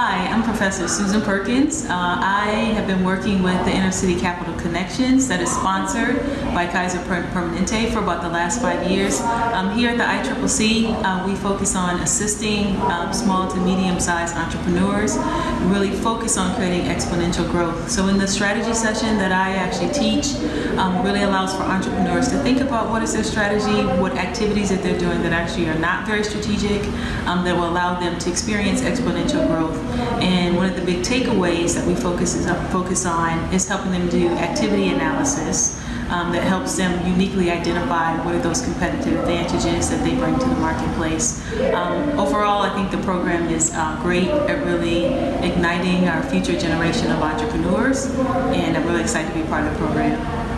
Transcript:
Hi, I'm Professor Susan Perkins. Uh, I have been working with the Inner City Capital Connections that is sponsored by Kaiser Permanente for about the last five years. Um, here at the ICCC, uh, we focus on assisting um, small to medium-sized entrepreneurs, really focus on creating exponential growth. So in the strategy session that I actually teach, um, really allows for entrepreneurs to think about what is their strategy, what activities that they're doing that actually are not very strategic, um, that will allow them to experience exponential growth. And one of the big takeaways that we focus, is, focus on is helping them do activity analysis um, that helps them uniquely identify what are those competitive advantages that they bring to the marketplace. Um, overall, I think the program is uh, great at really igniting our future generation of entrepreneurs, and I'm really excited to be part of the program.